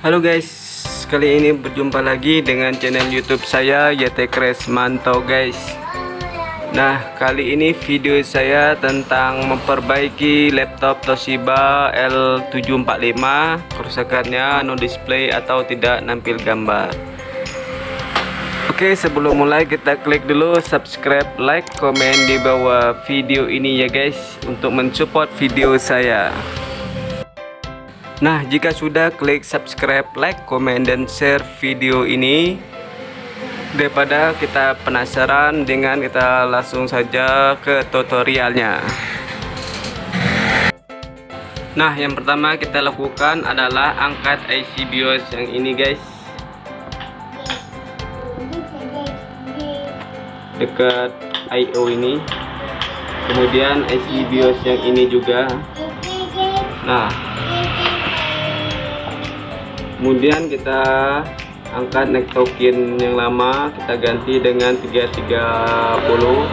Halo guys, kali ini berjumpa lagi dengan channel YouTube saya YT Crash Mantau guys. Nah, kali ini video saya tentang memperbaiki laptop Toshiba L745 kerusakannya no display atau tidak nampil gambar. Oke, sebelum mulai kita klik dulu subscribe, like, komen di bawah video ini ya guys untuk mensupport video saya. Nah, jika sudah klik subscribe, like, komen, dan share video ini daripada kita penasaran dengan kita langsung saja ke tutorialnya. Nah, yang pertama kita lakukan adalah angkat IC BIOS yang ini guys. Dekat I/O ini. Kemudian IC BIOS yang ini juga. Nah, kemudian kita angkat neck token yang lama. Kita ganti dengan 330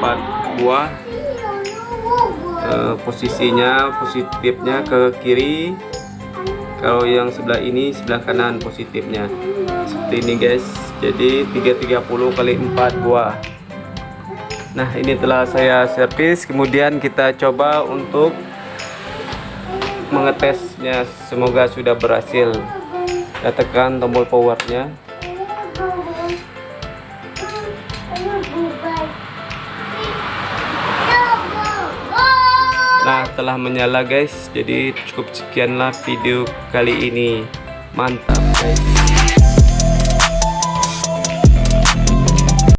4 buah. E, posisinya positifnya ke kiri. Kalau yang sebelah ini sebelah kanan positifnya. Seperti ini guys jadi 330 kali 4 buah. Nah ini telah saya servis. Kemudian kita coba untuk mengetesnya. Semoga sudah berhasil. Kita tekan tombol powernya. Nah telah menyala guys. Jadi cukup sekianlah video kali ini. Mantap guys